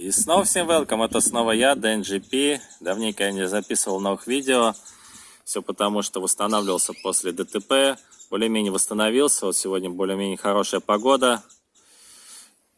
И снова всем welcome, это снова я, DNGP. Давненько я не записывал новых видео. Все потому, что восстанавливался после ДТП. Более-менее восстановился. Вот сегодня более-менее хорошая погода.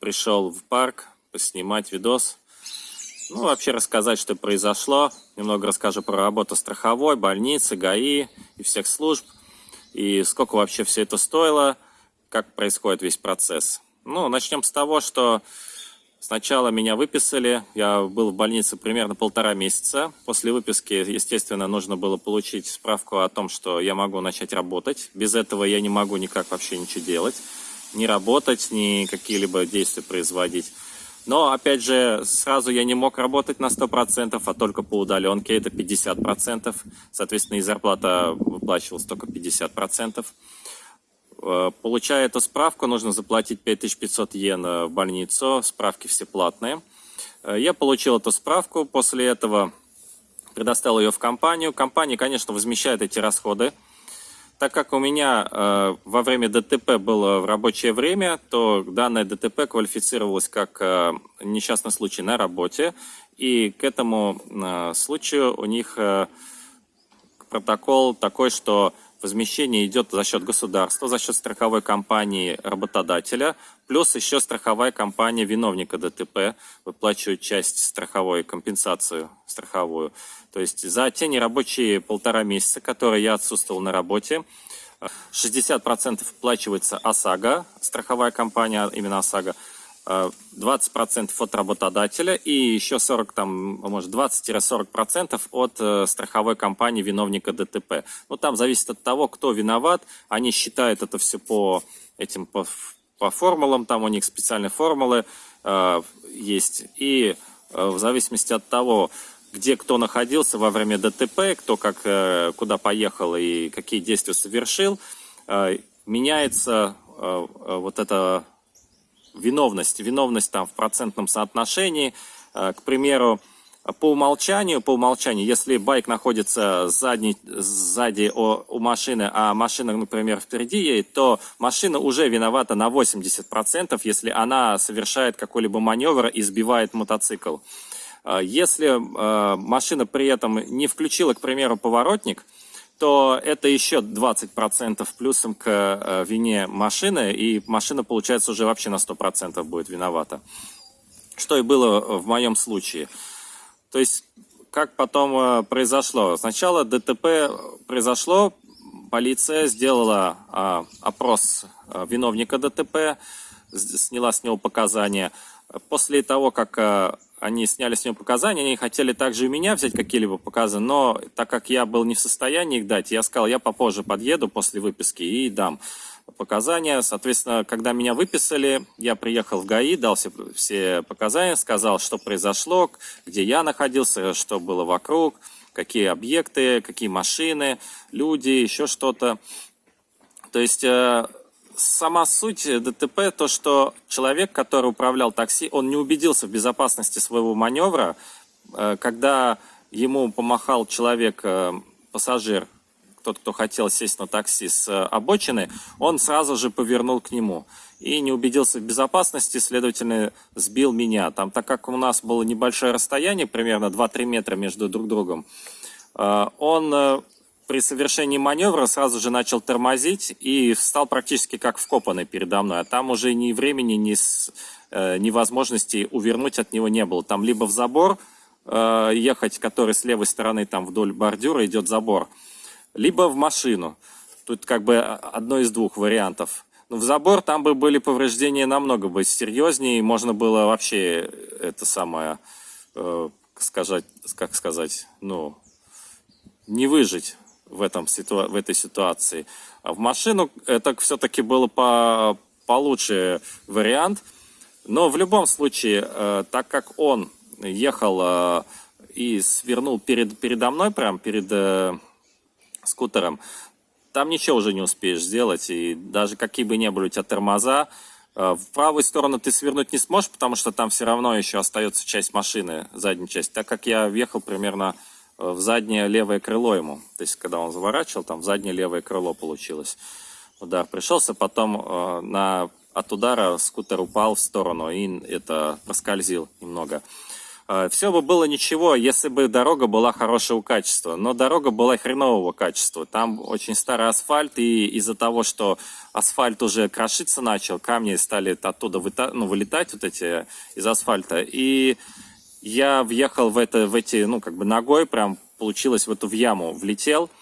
Пришел в парк поснимать видос. Ну, вообще рассказать, что произошло. Немного расскажу про работу страховой, больницы, ГАИ и всех служб. И сколько вообще все это стоило, как происходит весь процесс. Ну, начнем с того, что Сначала меня выписали, я был в больнице примерно полтора месяца. После выписки, естественно, нужно было получить справку о том, что я могу начать работать. Без этого я не могу никак вообще ничего делать. Ни работать, ни какие-либо действия производить. Но, опять же, сразу я не мог работать на 100%, а только по удаленке, это 50%. Соответственно, и зарплата выплачивалась только 50%. Э, получая эту справку, нужно заплатить 5500 йен в больницу, справки все платные. Э, я получил эту справку, после этого предоставил ее в компанию. Компания, конечно, возмещает эти расходы. Так как у меня э, во время ДТП было в рабочее время, то данное ДТП квалифицировалось как э, несчастный случай на работе. И к этому э, случаю у них э, протокол такой, что возмещение идет за счет государства, за счет страховой компании работодателя, плюс еще страховая компания виновника ДТП выплачивает часть страховой, компенсацию страховую. То есть за те нерабочие полтора месяца, которые я отсутствовал на работе, 60% оплачивается ОСАГО, страховая компания, именно ОСАГО, 20% от работодателя и еще 40, там, может 20-40% от э, страховой компании виновника ДТП. Ну, там зависит от того, кто виноват. Они считают это все по этим, по, по формулам, там у них специальные формулы э, есть. И э, в зависимости от того, где кто находился во время ДТП, кто как, э, куда поехал и какие действия совершил, э, меняется э, э вот это виновность, виновность там в процентном соотношении. Э, к примеру, по умолчанию, по умолчанию, если байк находится сзади, сзади у, у машины, а машина, например, впереди едет, то машина уже виновата на 80%, если она совершает какой-либо маневр и сбивает мотоцикл. Э, если э, машина при этом не включила, к примеру, поворотник, то это еще 20% плюсом к э, вине машины, и машина, получается, уже вообще на 100% будет виновата. Что и было в моем случае. То есть, как потом э, произошло? Сначала ДТП произошло, полиция сделала а, опрос э, виновника ДТП, сняла с него показания. После того, как они сняли с него показания, они хотели также у меня взять какие-либо показания, но так как я был не в состоянии их дать, я сказал, я попозже подъеду после выписки и дам показания. Соответственно, когда меня выписали, я приехал в ГАИ, дал все, все показания, сказал, что произошло, где я находился, что было вокруг, какие объекты, какие машины, люди, еще что-то. То есть э, сама суть ДТП, то, что человек, который управлял такси, он не убедился в безопасности своего маневра, э, когда ему помахал человек, э, пассажир, тот, кто хотел сесть на такси с обочины, он сразу же повернул к нему и не убедился в безопасности, следовательно, сбил меня. Там, так как у нас было небольшое расстояние, примерно 2-3 метра между друг другом, э, он при совершении маневра сразу же начал тормозить и встал практически как вкопанный передо мной. А там уже ни времени, ни, с, э, ни возможности увернуть от него не было. Там либо в забор э, ехать, который с левой стороны там вдоль бордюра идет забор, либо в машину. Тут как бы одно из двух вариантов. Но в забор там бы были повреждения намного бы серьезнее, можно было вообще это самое, э, сказать, как сказать, ну, не выжить в, этом, в этой ситуации. А в машину это все-таки было по, получше вариант. Но в любом случае, э, так как он ехал э, и свернул перед, передо мной, прям перед э, скутером, там ничего уже не успеешь сделать. И даже какие бы ни были у тебя тормоза, в правую сторону ты свернуть не сможешь, потому что там все равно еще остается часть машины, задняя часть. Так как я въехал примерно в заднее левое крыло ему. То есть, когда он заворачивал, там в заднее левое крыло получилось. Удар пришелся. Потом э, на от удара скутер упал в сторону и это проскользил немного. А, Все бы было ничего, если бы дорога была хорошего качества, но дорога была хренового качества. Там очень старый асфальт, и из-за того, что асфальт уже крошиться начал, камни стали оттуда ну, вылетать вот эти из асфальта. И я въехал в, это, в эти, ну, как бы ногой, прям получилось в эту в яму, влетел –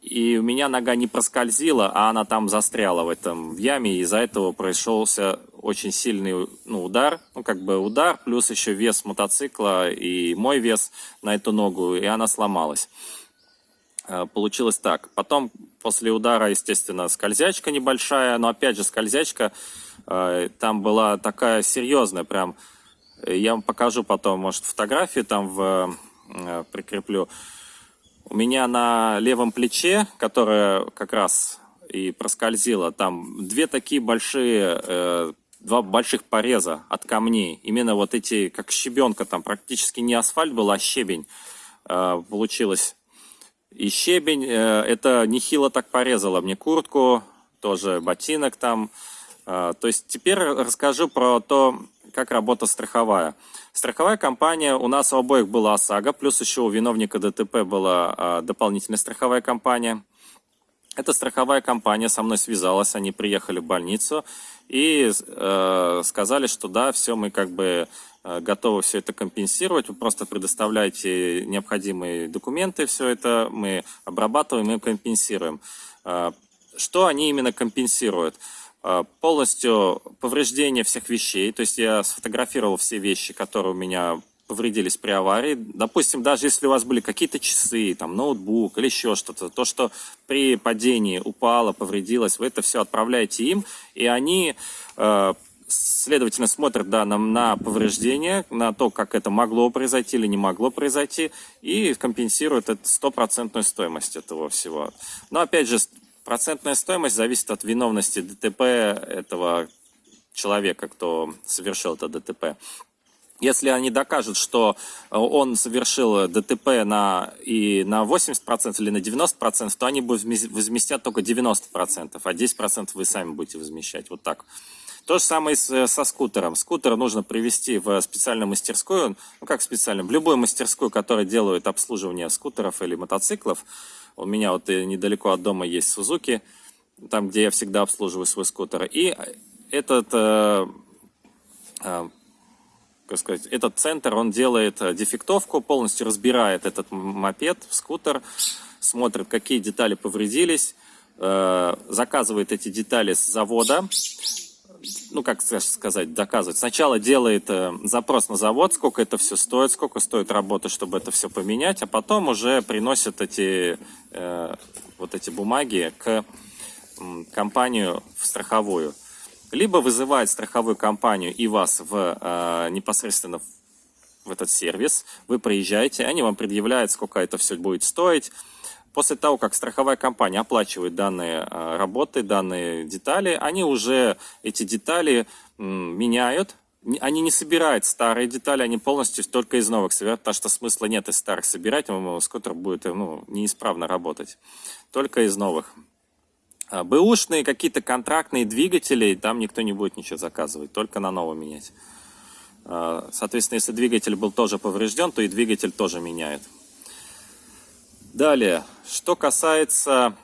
и у меня нога не проскользила, а она там застряла в этом в яме, и из-за этого пришелся очень сильный ну, удар, ну как бы удар, плюс еще вес мотоцикла и мой вес на эту ногу, и она сломалась. Э, получилось так. Потом после удара, естественно, скользячка небольшая, но опять же скользячка э, там была такая серьезная, прям, я вам покажу потом, может, фотографии там в, э, прикреплю. У меня на левом плече, которое как раз и проскользило, там две такие большие, э, два больших пореза от камней. Именно вот эти, как щебенка, там практически не асфальт был, а щебень э, получилось. И щебень, э, это нехило так порезало мне куртку, тоже ботинок там. Э, то есть теперь расскажу про то, как работа страховая. Страховая компания, у нас у обоих была ОСАГО, плюс еще у виновника ДТП была а, дополнительная страховая компания. Эта страховая компания со мной связалась, они приехали в больницу и э, сказали, что да, все, мы как бы э, готовы все это компенсировать, вы просто предоставляете необходимые документы, все это мы обрабатываем и компенсируем. Э, что они именно компенсируют? А, полностью повреждение всех вещей, то есть я сфотографировал все вещи, которые у меня повредились при аварии. Допустим, даже если у вас были какие-то часы, там, ноутбук или еще что-то, то, что при падении упало, повредилось, вы это все отправляете им, и они, э, следовательно, смотрят да, на, на повреждение, на то, как это могло произойти или не могло произойти, и компенсируют стопроцентную стоимость этого всего. Но, опять же, Процентная стоимость зависит от виновности ДТП этого человека, кто совершил это ДТП. Если они докажут, что он совершил ДТП на, и на 80% или на 90%, то они возместят только 90%, а 10% вы сами будете возмещать. Вот так. То же самое со скутером. Скутер нужно привести в специальную мастерскую, ну как специально, в любую мастерскую, которая делает обслуживание скутеров или мотоциклов. У меня вот недалеко от дома есть Сузуки, там, где я всегда обслуживаю свой скутер. И этот, э, э, как сказать, этот центр, он делает дефектовку, полностью разбирает этот мопед, скутер, смотрит, какие детали повредились, э, заказывает эти детали с завода, ну, как сказать, доказывать. Сначала делает э, запрос на завод, сколько это все стоит, сколько стоит работа, чтобы это все поменять, а потом уже приносит эти, э, вот эти бумаги к э, компанию в страховую. Либо вызывает страховую компанию и вас в, э, непосредственно в этот сервис, вы приезжаете, они вам предъявляют, сколько это все будет стоить, После того, как страховая компания оплачивает данные а, работы, данные детали, они уже эти детали меняют, они не собирают старые детали, они полностью только из новых собирают, потому что смысла нет из старых собирать, скутер будет ну, неисправно работать, только из новых. А, бэушные какие-то контрактные двигатели, там никто не будет ничего заказывать, только на новый менять. А, соответственно, если двигатель был тоже поврежден, то и двигатель тоже меняет. Далее, что касается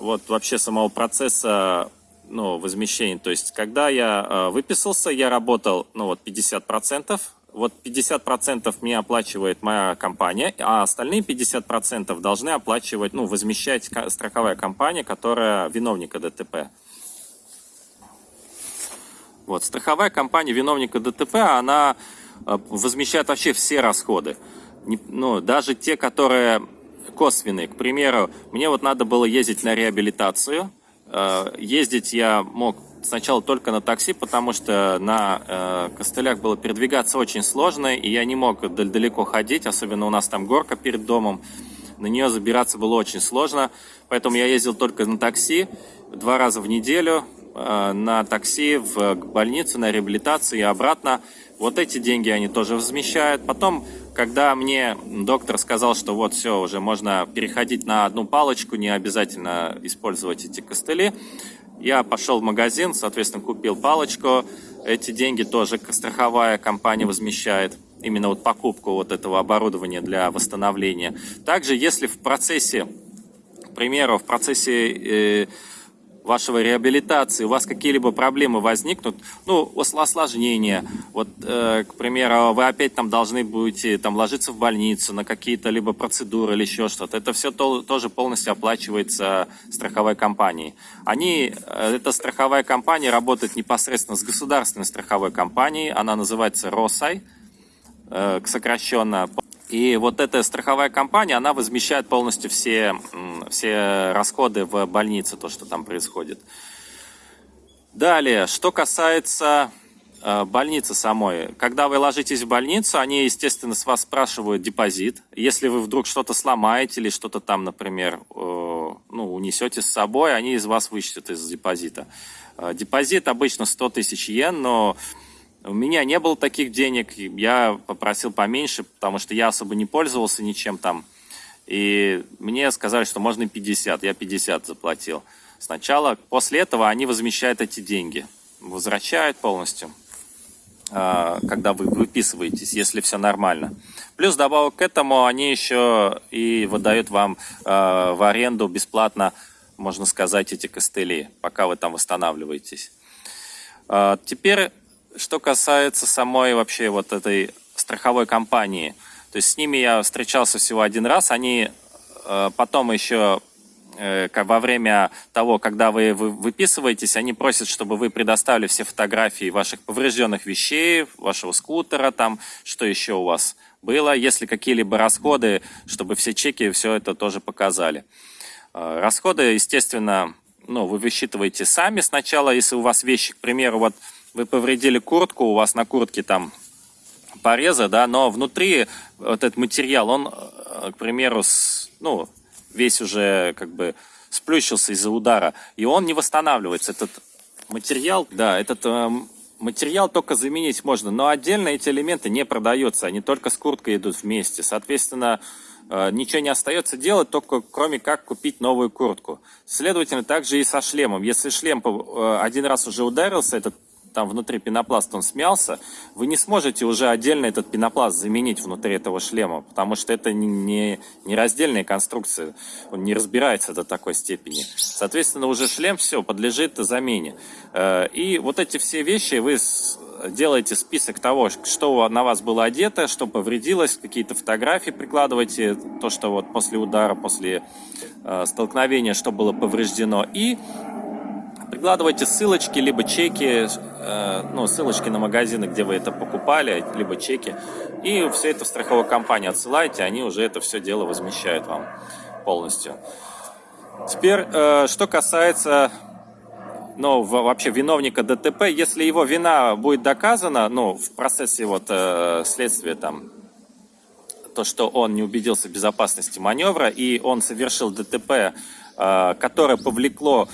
вот вообще самого процесса ну, возмещения, то есть когда я э, выписался, я работал ну, вот 50%, вот 50% мне оплачивает моя компания, а остальные 50% должны оплачивать, ну, возмещать страховая компания, которая виновника ДТП. Вот, страховая компания виновника ДТП, она э, возмещает вообще все расходы. Ну, даже те, которые косвенные. К примеру, мне вот надо было ездить на реабилитацию. Э, ездить я мог сначала только на такси, потому что на э, костылях было передвигаться очень сложно, и я не мог далеко ходить, особенно у нас там горка перед домом. На нее забираться было очень сложно, поэтому я ездил только на такси два раза в неделю, на такси в больницу, на реабилитацию и обратно. Вот эти деньги они тоже возмещают. Потом когда мне доктор сказал, что вот все, уже можно переходить на одну палочку, не обязательно использовать эти костыли, Я пошел в магазин, соответственно, купил палочку. Эти деньги тоже страховая компания возмещает. Именно вот покупку вот этого оборудования для восстановления. Также, если в процессе, к примеру, в процессе э, вашего реабилитации, у вас какие-либо проблемы возникнут, ну, осложнения, вот, э, к примеру, вы опять там должны будете там ложиться в больницу на какие-то либо процедуры или еще что-то, это все то, тоже полностью оплачивается страховой компанией. Они, э, эта страховая компания работает непосредственно с государственной страховой компанией, она называется РОСАЙ, э, сокращенно. И вот эта страховая компания, она возмещает полностью все, все расходы в больнице, то, что там происходит. Далее, что касается э, больницы самой. Когда вы ложитесь в больницу, они, естественно, с вас спрашивают депозит. Если вы вдруг что-то сломаете или что-то там, например, э, ну, унесете с собой, они из вас вычтут из депозита. Э, депозит обычно 100 тысяч йен, но у меня не было таких денег, я попросил поменьше, потому что я особо не пользовался ничем там. И мне сказали, что можно 50, я 50 заплатил сначала. После этого они возмещают эти деньги, возвращают полностью, а, когда вы выписываетесь, если все нормально. Плюс добавок к этому они еще и выдают вам а, в аренду бесплатно, можно сказать, эти костыли, пока вы там восстанавливаетесь. А, теперь что касается самой вообще вот этой страховой компании, то есть с ними я встречался всего один раз, они э, потом еще э, во время того, когда вы выписываетесь, они просят, чтобы вы предоставили все фотографии ваших поврежденных вещей, вашего скутера, там, что еще у вас было, если какие-либо расходы, чтобы все чеки все это тоже показали. Э, расходы, естественно, ну, вы высчитываете сами сначала, если у вас вещи, к примеру, вот вы повредили куртку, у вас на куртке там порезы, да, но внутри вот этот материал, он, э, к примеру, с, ну, весь уже как бы сплющился из-за удара, и он не восстанавливается. Этот материал, да, этот э, материал только заменить можно, но отдельно эти элементы не продаются, они только с курткой идут вместе. Соответственно, э, ничего не остается делать, только кроме как купить новую куртку. Следовательно, также и со шлемом. Если шлем э, один раз уже ударился, этот там внутри пенопласт он смялся, вы не сможете уже отдельно этот пенопласт заменить внутри этого шлема, потому что это не, не раздельная конструкция, он не разбирается до такой степени. Соответственно, уже шлем все подлежит замене. Э, и вот эти все вещи вы делаете список того, что на вас было одето, что повредилось, какие-то фотографии прикладываете, то, что вот после удара, после э, столкновения, что было повреждено, и Прикладывайте ссылочки, либо чеки, э, ну, ссылочки на магазины, где вы это покупали, либо чеки. И все это в страховую компанию отсылайте, они уже это все дело возмещают вам полностью. Теперь, э, что касается ну, вообще виновника ДТП, если его вина будет доказана, ну, в процессе вот э, следствия там, то, что он не убедился в безопасности маневра и он совершил ДТП Э, которое повлекло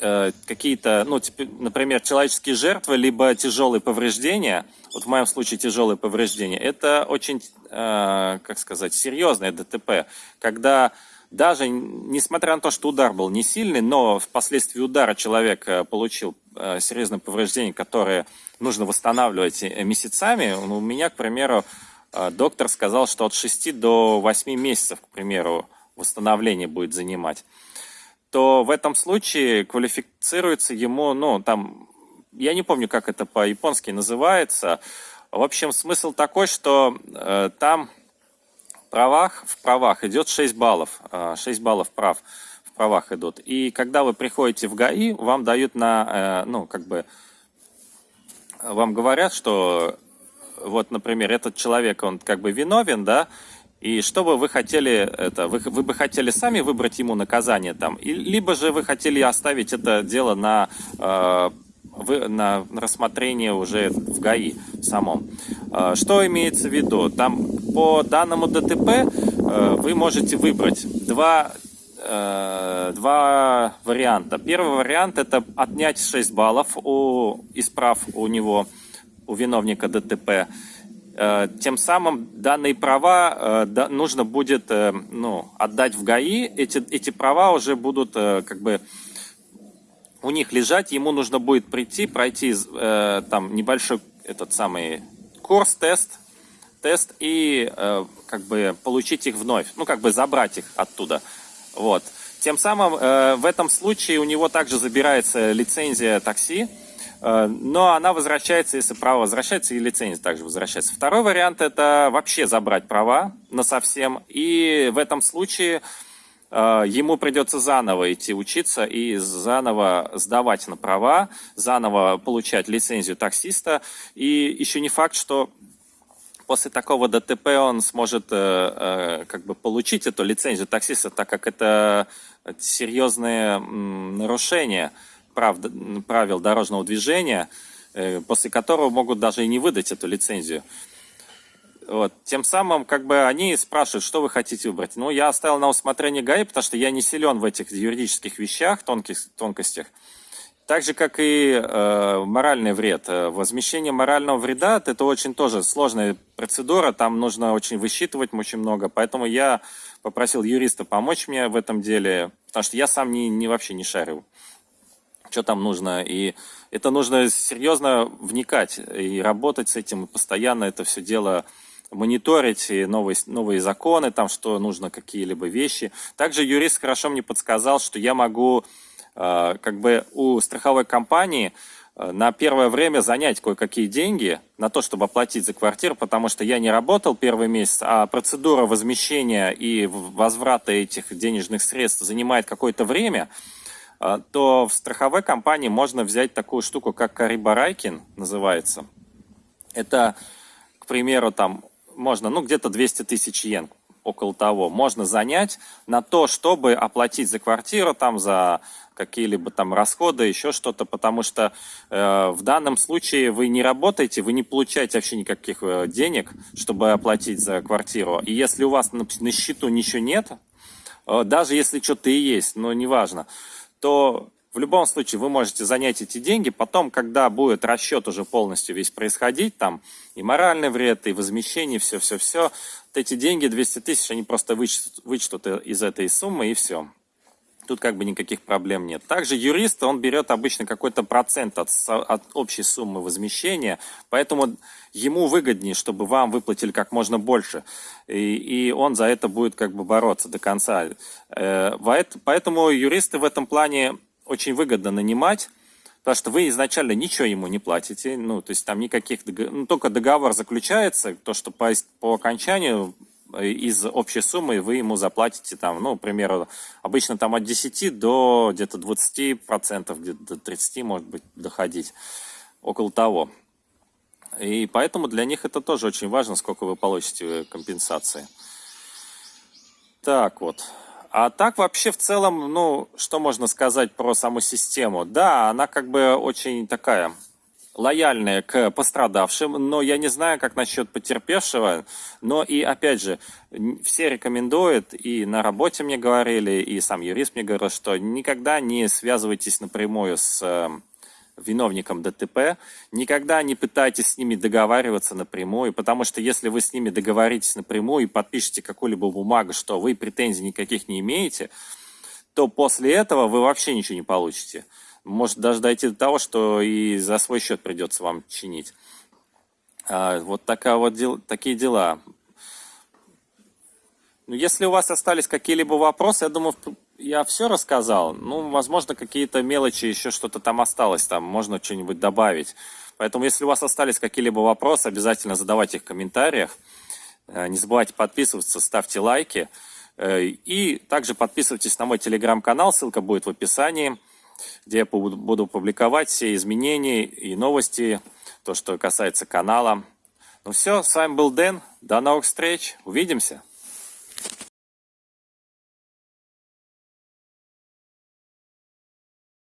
э, какие-то, ну, например, человеческие жертвы, либо тяжелые повреждения, вот в моем случае тяжелые повреждения, это очень, э, как сказать, серьезное ДТП, когда даже несмотря на то, что удар был не сильный, но впоследствии удара человек получил серьезное повреждение, которое нужно восстанавливать месяцами. Ну, у меня, к примеру, доктор сказал, что от 6 до 8 месяцев, к примеру, восстановление будет занимать то в этом случае квалифицируется ему, ну, там, я не помню, как это по-японски называется. В общем, смысл такой, что э, там в правах, в правах идет 6 баллов, э, 6 баллов прав в правах идут. И когда вы приходите в ГАИ, вам дают на, э, ну, как бы, вам говорят, что вот, например, этот человек, он как бы виновен, да, и что бы вы хотели, это, вы, вы бы хотели сами выбрать ему наказание там, и, либо же вы хотели оставить это дело на, э, вы, на рассмотрение уже в ГАИ самом. Э, что имеется в виду? Там по данному ДТП э, вы можете выбрать два, э, два варианта. Первый вариант это отнять 6 баллов у исправ у него, у виновника ДТП. Э, тем самым данные права э, нужно будет э, ну, отдать в ГАИ. Эти, эти права уже будут как бы у них лежать, ему нужно будет прийти, пройти там небольшой этот самый курс, тест, тест и как бы получить их вновь, ну как бы забрать их оттуда. Вот. Тем самым в этом случае у него также забирается лицензия такси, но она возвращается, если право возвращается, и лицензия также возвращается. Второй вариант это вообще забрать права на совсем, и в этом случае э, ему придется заново идти учиться и заново сдавать на права, заново получать лицензию таксиста. И еще не факт, что после такого ДТП он сможет э, э, как бы получить эту лицензию таксиста, так как это серьезные нарушения прав, правил дорожного движения, э, после которого могут даже и не выдать эту лицензию. Вот. Тем самым, как бы, они спрашивают, что вы хотите выбрать. Ну, я оставил на усмотрение ГАИ, потому что я не силен в этих юридических вещах, тонких, тонкостях. Так же, как и э, моральный вред. Э, возмещение морального вреда – это очень тоже сложная процедура, там нужно очень высчитывать очень много, поэтому я попросил юриста помочь мне в этом деле, потому что я сам не, не вообще не шарю, что там нужно, и это нужно серьезно вникать и работать с этим, и постоянно это все дело мониторить и новые, новые законы, там что нужно, какие-либо вещи. Также юрист хорошо мне подсказал, что я могу Э, как бы у страховой компании э, на первое время занять кое-какие деньги на то, чтобы оплатить за квартиру, потому что я не работал первый месяц, а процедура возмещения и возврата этих денежных средств занимает какое-то время, то в страховой компании можно взять такую штуку, как Карибарайкин называется. Это, к примеру, там можно, ну, где-то 200 тысяч йен, около того, можно занять на то, чтобы оплатить за квартиру, там, за какие-либо там расходы, еще что-то, потому что э, в данном случае вы не работаете, вы не получаете вообще никаких э, денег, чтобы оплатить за квартиру. И если у вас на, на счету ничего нет, э, даже если что-то и есть, но неважно, то в любом случае вы можете занять эти деньги, потом, когда будет расчет уже полностью весь происходить, там и моральный вред, и возмещение, все-все-все, вот эти деньги, 200 тысяч, они просто вычтут, вычтут из этой суммы и все тут как бы никаких проблем нет. Также юрист, он берет обычно какой-то процент от, от общей суммы возмещения, поэтому ему выгоднее, чтобы вам выплатили как можно больше, и, и он за это будет как бы бороться до конца. Э, поэтому юристы в этом плане очень выгодно нанимать, потому что вы изначально ничего ему не платите, ну, то есть там никаких, ну, только договор заключается, то, что по, по окончанию из общей суммы вы ему заплатите там, ну, к примеру, обычно там от 10 до где-то 20 процентов, где-то до 30 может быть доходить, около того. И поэтому для них это тоже очень важно, сколько вы получите компенсации. Так вот. А так вообще в целом, ну, что можно сказать про саму систему? Да, она как бы очень такая лояльные к пострадавшим, но я не знаю, как насчет потерпевшего, но и опять же, все рекомендуют, и на работе мне говорили, и сам юрист мне говорил, что никогда не связывайтесь напрямую с э, виновником ДТП, никогда не пытайтесь с ними договариваться напрямую, потому что если вы с ними договоритесь напрямую и подпишете какую-либо бумагу, что вы претензий никаких не имеете, то после этого вы вообще ничего не получите может даже дойти до того, что и за свой счет придется вам чинить. А, вот такая вот дел, такие дела. Ну, если у вас остались какие-либо вопросы, я думаю, я все рассказал. Ну, возможно, какие-то мелочи, еще что-то там осталось, там можно что-нибудь добавить. Поэтому, если у вас остались какие-либо вопросы, обязательно задавайте их в комментариях. Э, не забывайте подписываться, ставьте лайки. Э, и также подписывайтесь на мой телеграм-канал, ссылка будет в описании где я буду публиковать все изменения и новости, то, что касается канала. Ну все, с вами был Дэн. До новых встреч. Увидимся.